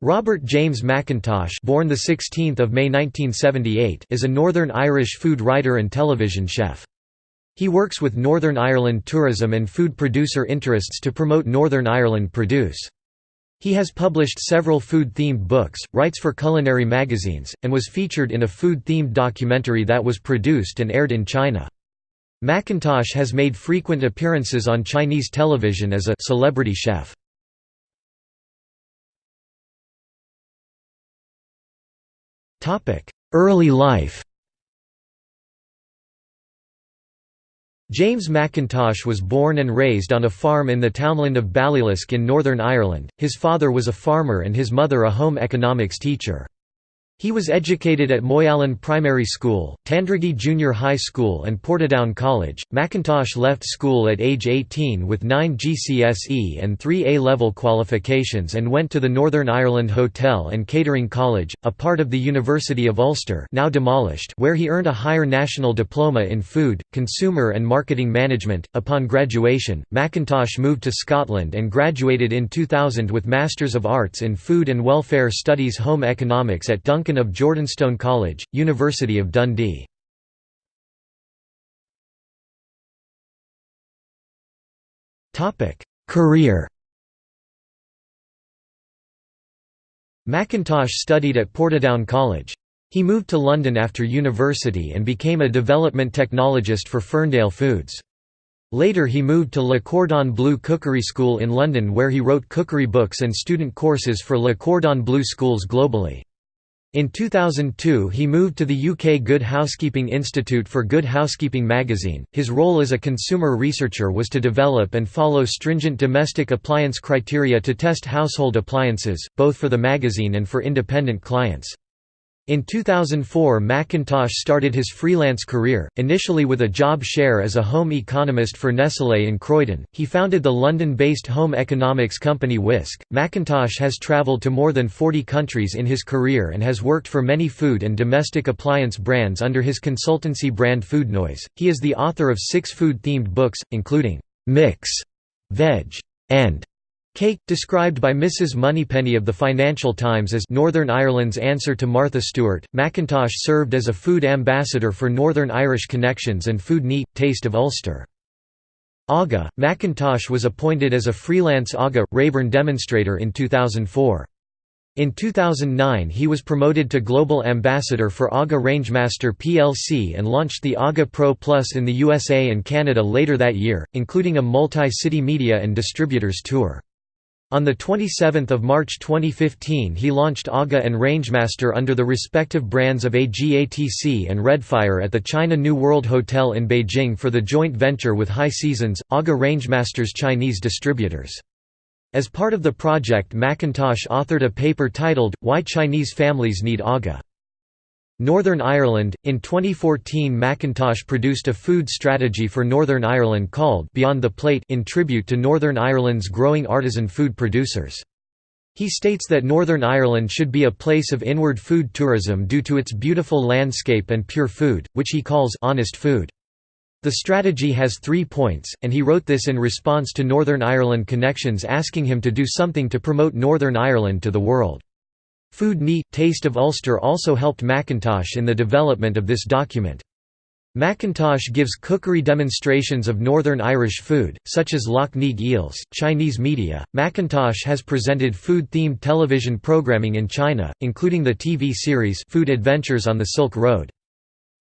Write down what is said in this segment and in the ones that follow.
Robert James Mackintosh born 16 May 1978 is a Northern Irish food writer and television chef. He works with Northern Ireland tourism and food producer interests to promote Northern Ireland produce. He has published several food-themed books, writes for culinary magazines, and was featured in a food-themed documentary that was produced and aired in China. Mackintosh has made frequent appearances on Chinese television as a «celebrity chef». Early life James Mackintosh was born and raised on a farm in the townland of Ballylisk in Northern Ireland. His father was a farmer and his mother a home economics teacher. He was educated at Moyallen Primary School, Tandragee Junior High School and Portadown College. Mackintosh left school at age 18 with 9 GCSE and 3 A-level qualifications and went to the Northern Ireland Hotel and Catering College, a part of the University of Ulster now demolished where he earned a higher national diploma in food, consumer and marketing management. Upon graduation, Mackintosh moved to Scotland and graduated in 2000 with Masters of Arts in Food and Welfare Studies Home Economics at Of Jordanstone College, University of Dundee. Career Mackintosh studied at Portadown College. He moved to London after university and became a development technologist for Ferndale Foods. Later he moved to Le Cordon Bleu Cookery School in London where he wrote cookery books and student courses for Le Cordon Bleu schools globally. In 2002 he moved to the UK Good Housekeeping Institute for Good Housekeeping magazine. His role as a consumer researcher was to develop and follow stringent domestic appliance criteria to test household appliances, both for the magazine and for independent clients. In 2004 Mackintosh started his freelance career, initially with a job share as a home economist for Nestlé in Croydon. He founded the London-based home economics company Whisk. Mackintosh has travelled to more than 40 countries in his career and has worked for many food and domestic appliance brands under his consultancy brand Foodnoise. He is the author of six food-themed books, including Mix, Veg, and Cake, described by Mrs. Moneypenny of the Financial Times as Northern Ireland's answer to Martha Stewart, Mackintosh served as a food ambassador for Northern Irish Connections and Food Neat, Taste of Ulster. AGA, Mackintosh was appointed as a freelance AGA, Rayburn demonstrator in 2004. In 2009 he was promoted to Global Ambassador for AGA Rangemaster plc and launched the AGA Pro Plus in the USA and Canada later that year, including a multi-city media and distributors tour. On 27 March 2015 he launched AGA and Rangemaster under the respective brands of AGATC and Redfire at the China New World Hotel in Beijing for the joint venture with High Seasons, AGA Rangemaster's Chinese distributors. As part of the project Mackintosh authored a paper titled, Why Chinese Families Need AGA. Northern Ireland In 2014 Mackintosh produced a food strategy for Northern Ireland called Beyond the Plate in tribute to Northern Ireland's growing artisan food producers. He states that Northern Ireland should be a place of inward food tourism due to its beautiful landscape and pure food, which he calls honest food. The strategy has three points, and he wrote this in response to Northern Ireland Connections asking him to do something to promote Northern Ireland to the world. Food Neat, Taste of Ulster also helped Mackintosh in the development of this document. Mackintosh gives cookery demonstrations of Northern Irish food, such as Lough Neagh eels. Chinese media Mackintosh has presented food themed television programming in China, including the TV series Food Adventures on the Silk Road.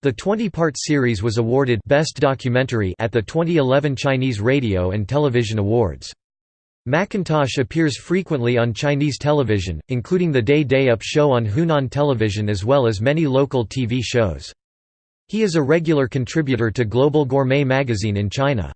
The 20 part series was awarded Best Documentary at the 2011 Chinese Radio and Television Awards. Mackintosh appears frequently on Chinese television, including the Day Day Up show on Hunan Television as well as many local TV shows. He is a regular contributor to Global Gourmet magazine in China.